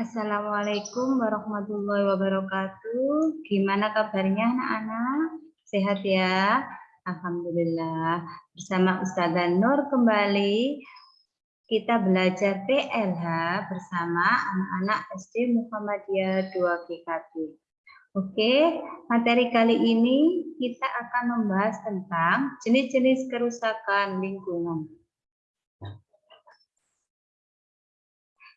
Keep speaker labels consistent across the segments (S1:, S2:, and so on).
S1: Assalamualaikum warahmatullahi wabarakatuh. Gimana kabarnya anak-anak? Sehat ya? Alhamdulillah. Bersama Ustazah Nur kembali kita belajar PLH bersama anak-anak SD Muhammadiyah 2 GKB. Oke, materi kali ini kita akan membahas tentang jenis-jenis kerusakan lingkungan.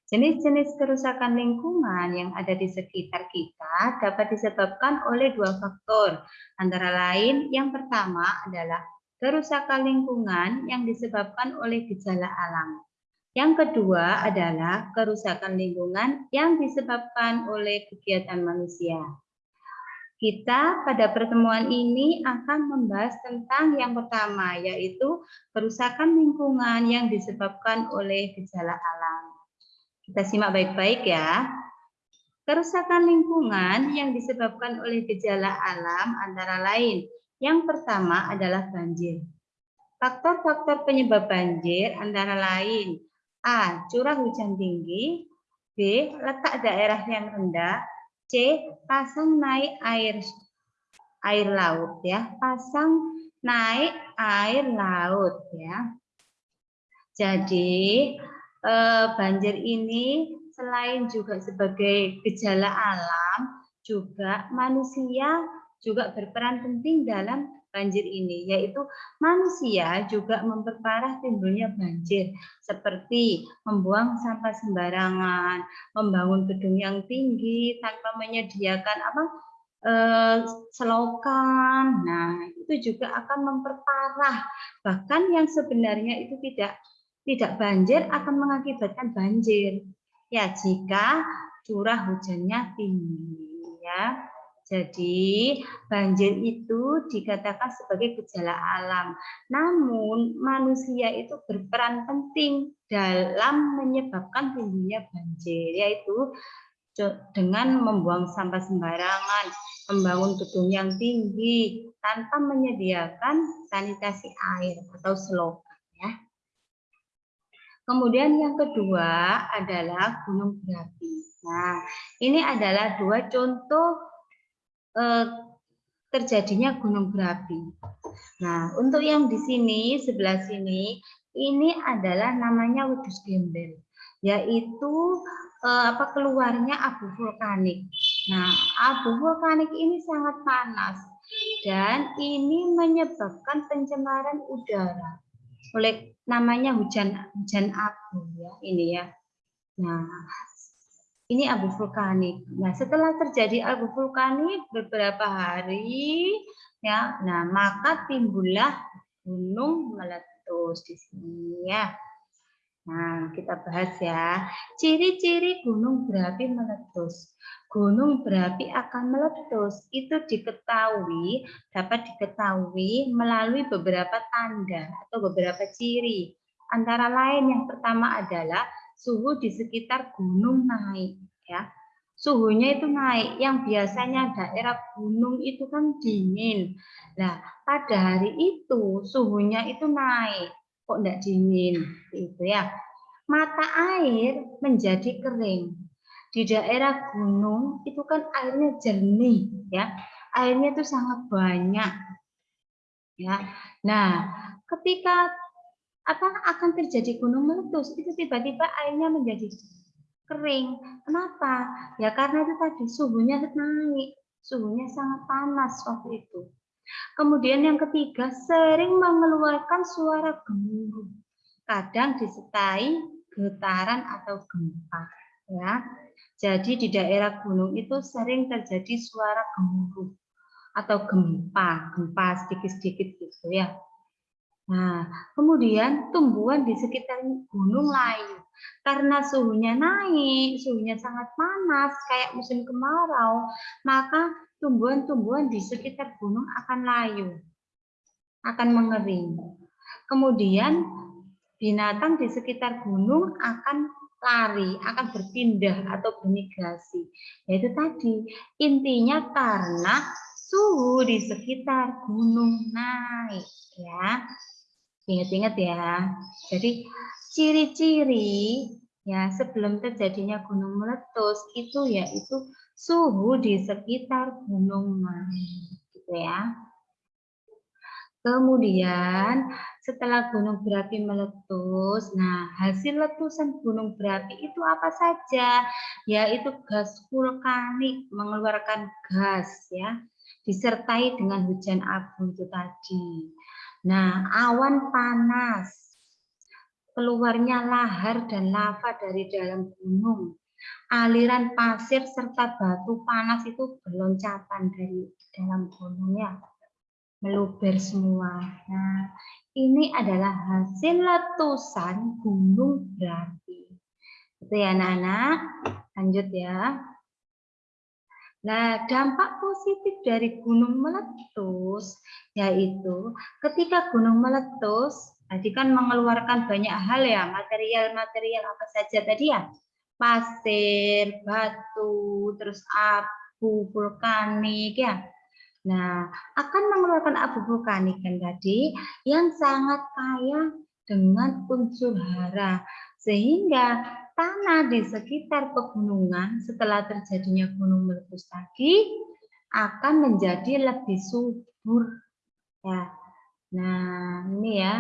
S1: Jenis-jenis kerusakan lingkungan yang ada di sekitar kita dapat disebabkan oleh dua faktor. Antara lain, yang pertama adalah kerusakan lingkungan yang disebabkan oleh gejala alam. Yang kedua adalah kerusakan lingkungan yang disebabkan oleh kegiatan manusia. Kita pada pertemuan ini akan membahas tentang yang pertama, yaitu kerusakan lingkungan yang disebabkan oleh gejala alam. Kita simak baik-baik ya. Kerusakan lingkungan yang disebabkan oleh gejala alam antara lain. Yang pertama adalah banjir. Faktor-faktor penyebab banjir antara lain A. Curah hujan tinggi B. Letak daerah yang rendah C. Pasang naik air air laut ya pasang naik air laut ya jadi eh, banjir ini selain juga sebagai gejala alam, juga manusia juga berperan penting dalam banjir ini, yaitu manusia juga memperparah timbulnya banjir, seperti membuang sampah sembarangan, membangun gedung yang tinggi tanpa menyediakan apa eh, selokan. Nah, itu juga akan memperparah. Bahkan yang sebenarnya itu tidak tidak banjir akan mengakibatkan banjir. Ya, jika curah hujannya tinggi ya. Jadi, banjir itu dikatakan sebagai gejala alam. Namun, manusia itu berperan penting dalam menyebabkan timbulnya banjir, yaitu dengan membuang sampah sembarangan, membangun gedung yang tinggi, tanpa menyediakan sanitasi air atau selokan. Kemudian yang kedua adalah gunung berapi. Nah, ini adalah dua contoh eh, terjadinya gunung berapi. Nah, untuk yang di sini sebelah sini ini adalah namanya wedus gembel, yaitu eh, apa keluarnya abu vulkanik. Nah, abu vulkanik ini sangat panas dan ini menyebabkan pencemaran udara oleh namanya hujan hujan abu ya ini ya. Nah, ini abu vulkanik. Nah, setelah terjadi abu vulkanik beberapa hari ya, nah maka timbullah gunung meletus di sini ya. Nah, kita bahas ya. Ciri-ciri gunung berapi meletus. Gunung berapi akan meletus itu diketahui, dapat diketahui melalui beberapa tanda atau beberapa ciri. Antara lain yang pertama adalah suhu di sekitar gunung naik ya. Suhunya itu naik, yang biasanya daerah gunung itu kan dingin. Nah, pada hari itu suhunya itu naik kok enggak dingin itu ya mata air menjadi kering di daerah gunung itu kan airnya jernih ya. Airnya itu sangat banyak ya. Nah ketika apa akan terjadi gunung meletus itu tiba-tiba airnya menjadi kering. Kenapa? Ya karena itu tadi suhunya naik. Suhunya sangat panas waktu itu. Kemudian yang ketiga, sering mengeluarkan suara gemuruh. Kadang disertai getaran atau gempa. Ya. Jadi di daerah gunung itu sering terjadi suara gemuruh atau gempa, gempa sedikit-sedikit gitu ya. Nah, kemudian tumbuhan di sekitar gunung layu. Karena suhunya naik, suhunya sangat panas, kayak musim kemarau, maka tumbuhan-tumbuhan di sekitar gunung akan layu, akan mengering. Kemudian binatang di sekitar gunung akan lari, akan berpindah atau bermigrasi. Yaitu tadi, intinya karena suhu di sekitar gunung naik. ya Ingat-ingat ya. Jadi ciri-ciri ya sebelum terjadinya gunung meletus itu yaitu suhu di sekitar gunung Merapi gitu ya. Kemudian setelah gunung berapi meletus, nah hasil letusan gunung berapi itu apa saja? Yaitu gas vulkanik mengeluarkan gas ya, disertai dengan hujan abu itu tadi. Nah, awan panas, keluarnya lahar dan lava dari dalam gunung, aliran pasir serta batu panas itu berloncatan dari dalam gunungnya meluber semua. Nah, ini adalah hasil letusan gunung berapi. Itu ya anak-anak. Lanjut ya. Nah, dampak positif dari gunung meletus yaitu ketika gunung meletus tadi kan mengeluarkan banyak hal ya, material-material apa saja tadi ya. Pasir, batu, terus abu vulkanik ya. Nah, akan mengeluarkan abu vulkanik kan tadi yang sangat kaya dengan unsur hara sehingga tanah di sekitar pegunungan setelah terjadinya gunung meletus tadi akan menjadi lebih subur ya. Nah, ini ya.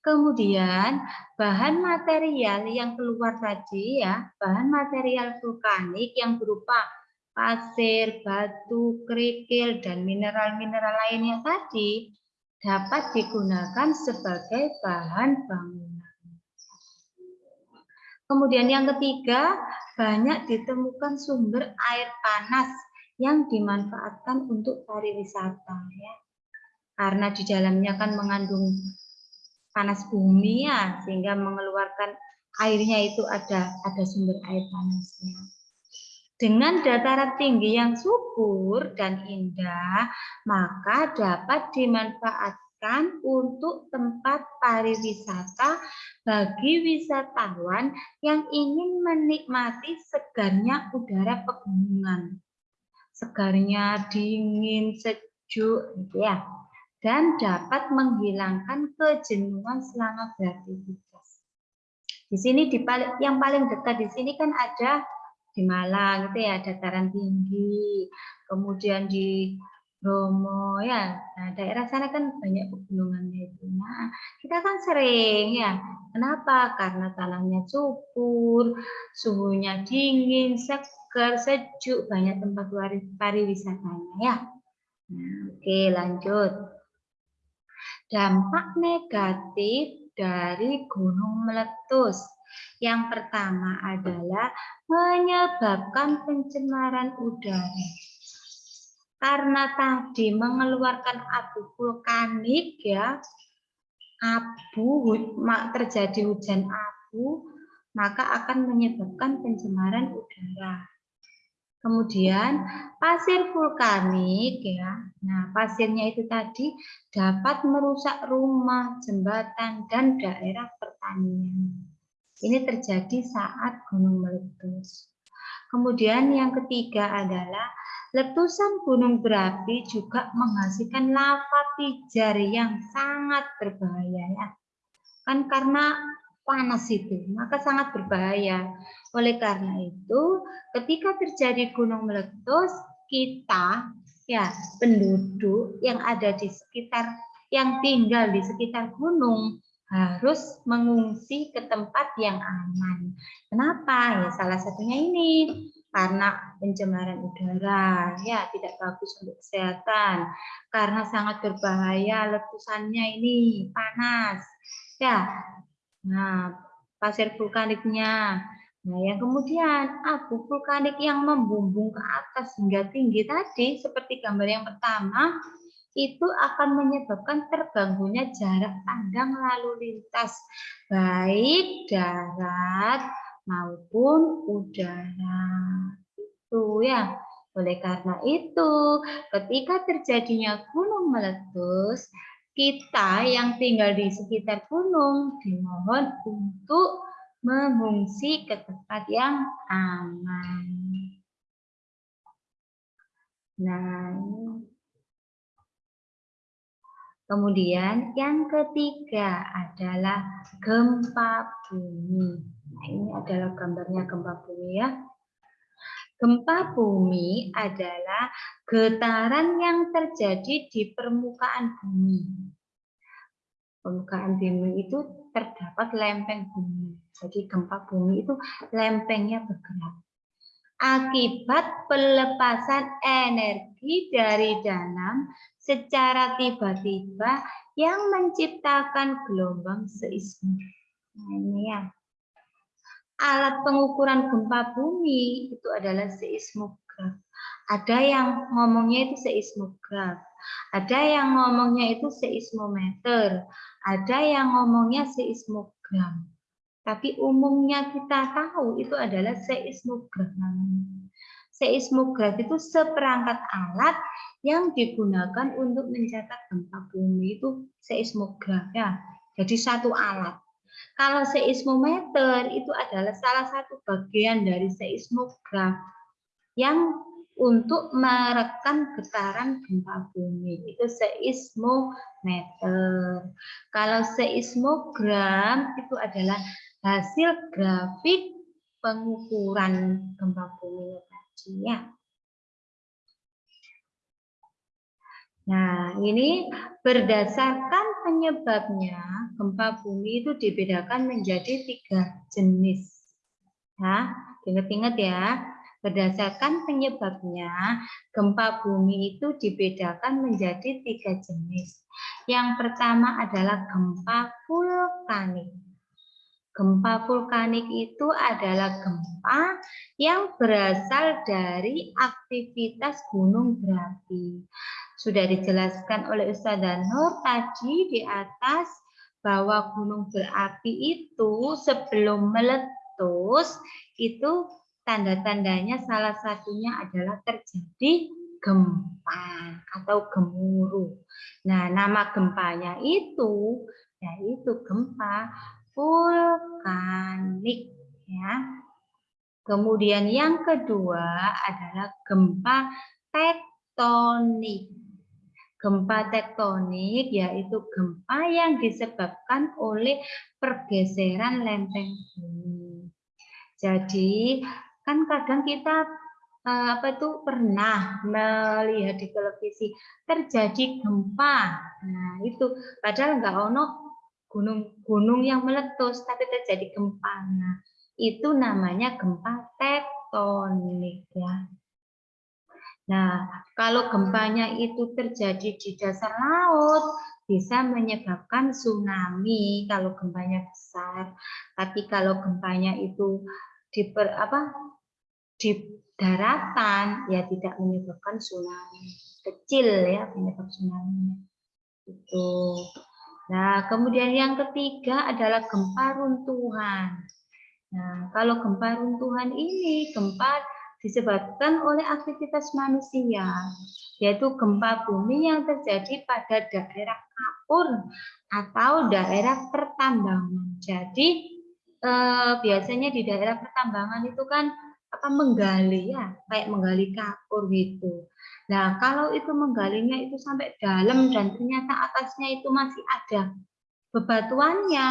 S1: Kemudian bahan material yang keluar tadi ya, bahan material vulkanik yang berupa pasir, batu, kerikil, dan mineral-mineral lainnya tadi dapat digunakan sebagai bahan bangunan. Kemudian yang ketiga, banyak ditemukan sumber air panas yang dimanfaatkan untuk pariwisata ya. Karena di dalamnya kan mengandung panas bumi ya, sehingga mengeluarkan airnya itu ada ada sumber air panasnya. Dengan dataran tinggi yang subur dan indah, maka dapat dimanfaatkan untuk tempat pariwisata bagi wisatawan yang ingin menikmati segarnya udara pegunungan. Segarnya dingin, sejuk, gitu ya. Dan dapat menghilangkan kejenuhan selama beraktivitas. Di sini di yang paling dekat di sini kan ada di Malang itu ya dataran tinggi, kemudian di Bromo ya. Nah, daerah sana kan banyak pegunungannya itu. Nah, kita kan sering ya. Kenapa? Karena tanahnya subur, suhunya dingin, segar, sejuk, banyak tempat pariwisatanya ya. Nah, oke, lanjut. Dampak negatif dari gunung meletus. Yang pertama adalah menyebabkan pencemaran udara. Karena tadi mengeluarkan abu vulkanik ya, abu terjadi hujan abu, maka akan menyebabkan pencemaran udara. Kemudian pasir vulkanik ya. Nah, pasirnya itu tadi dapat merusak rumah, jembatan dan daerah pertanian. Ini terjadi saat gunung meletus. Kemudian yang ketiga adalah letusan gunung berapi juga menghasilkan lava pijar yang sangat berbahaya ya. Kan karena panas itu, maka sangat berbahaya. Oleh karena itu, ketika terjadi gunung meletus, kita ya penduduk yang ada di sekitar yang tinggal di sekitar gunung harus mengungsi ke tempat yang aman. Kenapa? Ya salah satunya ini karena pencemaran udara ya tidak bagus untuk kesehatan karena sangat berbahaya letusannya ini panas ya nah pasir vulkaniknya nah yang kemudian abu vulkanik yang membumbung ke atas hingga tinggi tadi seperti gambar yang pertama itu akan menyebabkan terganggunya jarak pandang lalu lintas baik darat maupun udara. Itu ya. Oleh karena itu, ketika terjadinya gunung meletus, kita yang tinggal di sekitar gunung dimohon untuk mengungsi ke tempat yang aman. Nah, Kemudian yang ketiga adalah gempa bumi. Nah, ini adalah gambarnya gempa bumi ya. Gempa bumi adalah getaran yang terjadi di permukaan bumi. Permukaan bumi itu terdapat lempeng bumi. Jadi gempa bumi itu lempengnya bergerak. Akibat pelepasan energi dari dalam secara tiba-tiba yang menciptakan gelombang seismik. Nah, ini ya alat pengukuran gempa bumi itu adalah seismograf. Ada yang ngomongnya itu seismograf, ada yang ngomongnya itu seismometer, ada yang ngomongnya seismogram. Tapi umumnya kita tahu itu adalah seismograf namanya. Seismograf itu seperangkat alat yang digunakan untuk mencatat gempa bumi itu seismograf ya. Jadi satu alat. Kalau seismometer itu adalah salah satu bagian dari seismograf yang untuk merekam getaran gempa bumi itu seismometer. Kalau seismogram itu adalah hasil grafik pengukuran gempa bumi ya. Nah, ini berdasarkan penyebabnya, gempa bumi itu dibedakan menjadi tiga jenis. Nah, ingat-ingat ya, berdasarkan penyebabnya, gempa bumi itu dibedakan menjadi tiga jenis. Yang pertama adalah gempa vulkanik. Gempa vulkanik itu adalah gempa yang berasal dari aktivitas gunung berapi. Sudah dijelaskan oleh Ustazah Nur tadi di atas bahwa gunung berapi itu sebelum meletus itu tanda-tandanya salah satunya adalah terjadi gempa atau gemuruh. Nah, nama gempanya itu yaitu gempa vulkanik ya. Kemudian yang kedua adalah gempa tektonik. Gempa tektonik yaitu gempa yang disebabkan oleh pergeseran lempeng bumi. Jadi kan kadang kita eh, apa itu pernah melihat di televisi terjadi gempa. Nah, itu padahal enggak ono gunung-gunung yang meletus tapi terjadi gempa. Nah, itu namanya gempa tektonik ya. Nah, kalau gempanya itu terjadi di dasar laut, bisa menyebabkan tsunami kalau gempanya besar. Tapi kalau gempanya itu di per, apa di daratan, ya tidak menyebabkan tsunami. Kecil ya penyebab tsunami. Itu. Nah, kemudian yang ketiga adalah gempa runtuhan. Nah, kalau gempa runtuhan ini gempa disebabkan oleh aktivitas manusia, yaitu gempa bumi yang terjadi pada daerah kapur atau daerah pertambangan. Jadi eh, biasanya di daerah pertambangan itu kan apa menggali ya, kayak menggali kapur gitu. Nah, kalau itu menggalinya itu sampai dalam dan ternyata atasnya itu masih ada bebatuannya,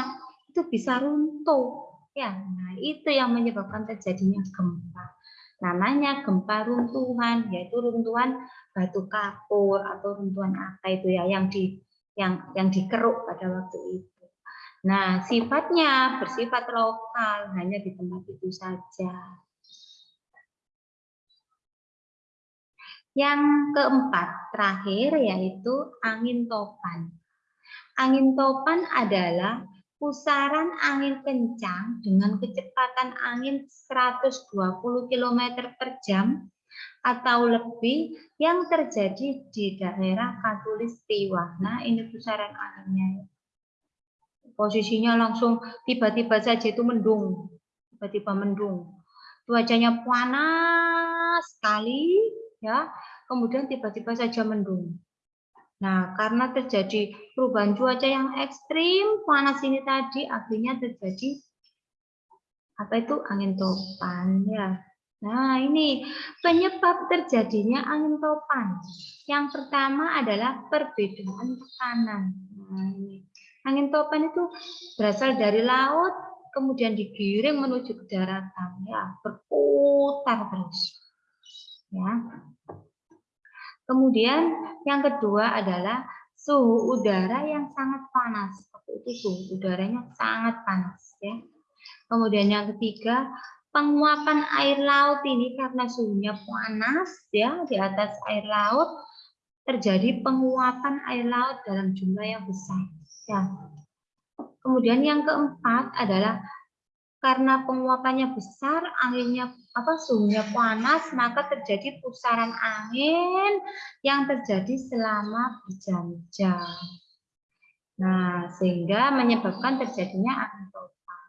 S1: itu bisa runtuh. Ya, nah itu yang menyebabkan terjadinya gempa namanya gempa runtuhan yaitu runtuhan batu kapur atau runtuhan apa itu ya yang di yang yang dikeruk pada waktu itu. Nah, sifatnya bersifat lokal, hanya di tempat itu saja. Yang keempat, terakhir yaitu angin topan. Angin topan adalah pusaran angin kencang dengan kecepatan angin 120 km per jam atau lebih yang terjadi di daerah Katulistiwa. Nah, ini pusaran anginnya. Posisinya langsung tiba-tiba saja itu mendung. Tiba-tiba mendung. Cuacanya panas sekali ya. Kemudian tiba-tiba saja mendung. Nah, karena terjadi perubahan cuaca yang ekstrim, panas ini tadi akhirnya terjadi apa itu angin topan ya. Nah, ini penyebab terjadinya angin topan. Yang pertama adalah perbedaan tekanan. Nah, ini. Angin topan itu berasal dari laut kemudian digiring menuju ke daratan ya berputar terus ya. Kemudian yang kedua adalah suhu udara yang sangat panas. Seperti itu suhu udaranya sangat panas ya. Kemudian yang ketiga penguapan air laut ini karena suhunya panas ya di atas air laut terjadi penguapan air laut dalam jumlah yang besar ya. Kemudian yang keempat adalah karena penguapannya besar anginnya apa suhunya panas maka terjadi pusaran angin yang terjadi selama berjam-jam nah sehingga menyebabkan terjadinya angin topan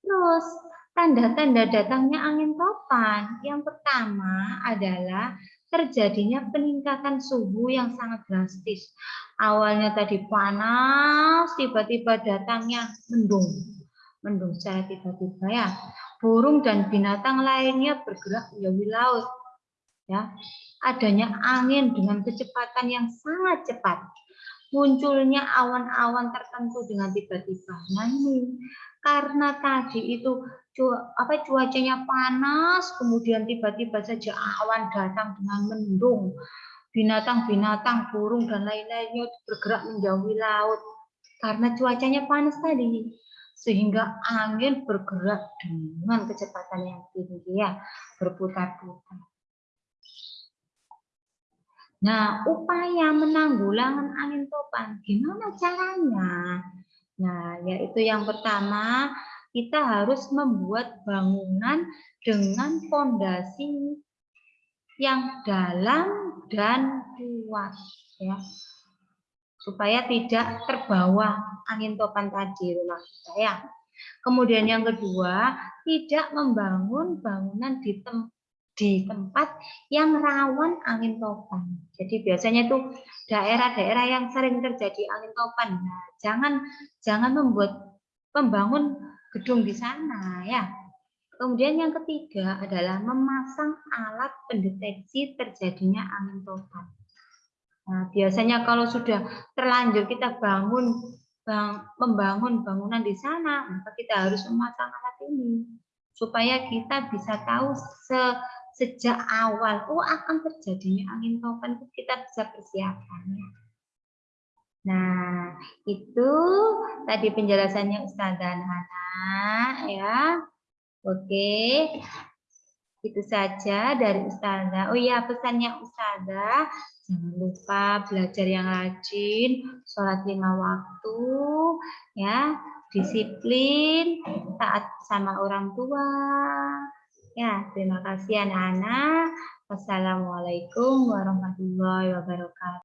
S1: terus Tanda-tanda datangnya angin topan yang pertama adalah terjadinya peningkatan suhu yang sangat drastis. Awalnya tadi panas, tiba-tiba datangnya mendung. Mendung secara tiba-tiba ya. Burung dan binatang lainnya bergerak menjauhi laut. Ya. Adanya angin dengan kecepatan yang sangat cepat. Munculnya awan-awan tertentu dengan tiba-tiba. Nah ini karena tadi itu apa cuacanya panas, kemudian tiba-tiba saja awan datang dengan mendung, binatang-binatang, burung dan lain-lainnya bergerak menjauhi laut karena cuacanya panas tadi, sehingga angin bergerak dengan kecepatan yang tinggi ya, berputar-putar. Nah, upaya menanggulangan angin topan, gimana caranya? Nah, yaitu yang pertama, kita harus membuat bangunan dengan fondasi yang dalam dan kuat ya supaya tidak terbawa angin topan tadi rumah kita ya. Kemudian yang kedua, tidak membangun bangunan di, tem di tempat yang rawan angin topan. Jadi biasanya itu daerah-daerah yang sering terjadi angin topan. Nah, jangan jangan membuat membangun gedung di sana ya. Kemudian yang ketiga adalah memasang alat pendeteksi terjadinya angin topan. Nah, biasanya kalau sudah terlanjur kita bangun bang, membangun bangunan di sana, maka kita harus memasang alat ini supaya kita bisa tahu se, sejak awal oh akan terjadinya angin topan itu kita bisa persiapkan ya. Nah, itu tadi penjelasannya Ustazah Hana ya. Oke. Itu saja dari Ustazah. Oh iya, pesannya Ustazah, jangan lupa belajar yang rajin, sholat lima waktu, ya, disiplin, taat sama orang tua. Ya, terima kasih anak-anak. Wassalamualaikum warahmatullahi wabarakatuh.